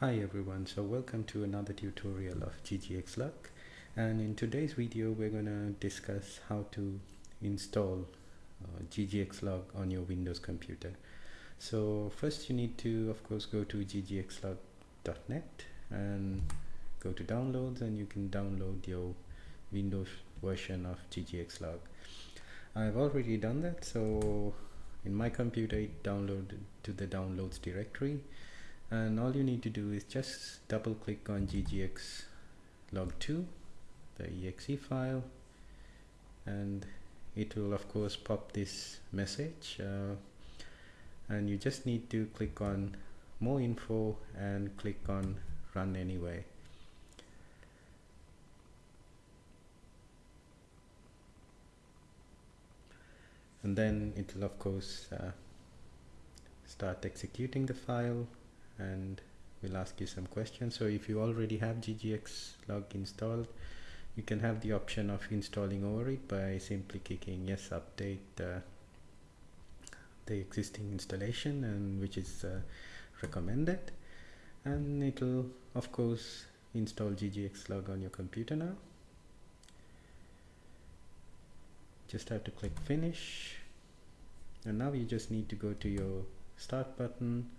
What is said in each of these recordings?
Hi everyone, so welcome to another tutorial of ggxlog and in today's video we're going to discuss how to install uh, ggxlog on your Windows computer. So first you need to of course go to ggxlog.net and go to downloads and you can download your Windows version of ggxlog. I've already done that so in my computer it downloaded to the downloads directory and all you need to do is just double click on ggx log2 the exe file and it will of course pop this message uh, and you just need to click on more info and click on run anyway. And then it will of course uh, start executing the file and we'll ask you some questions. So if you already have ggx log installed you can have the option of installing over it by simply clicking yes update uh, the existing installation and which is uh, recommended. And it will of course install ggx log on your computer now. Just have to click finish. And now you just need to go to your start button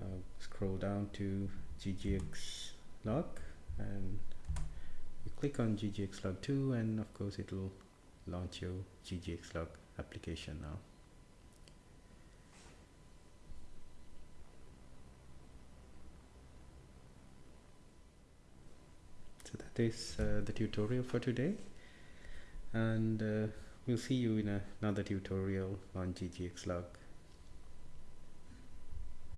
uh, scroll down to ggx log and you click on ggx log 2 and of course it will launch your ggx log application now. So that is uh, the tutorial for today and uh, we'll see you in another tutorial on ggx log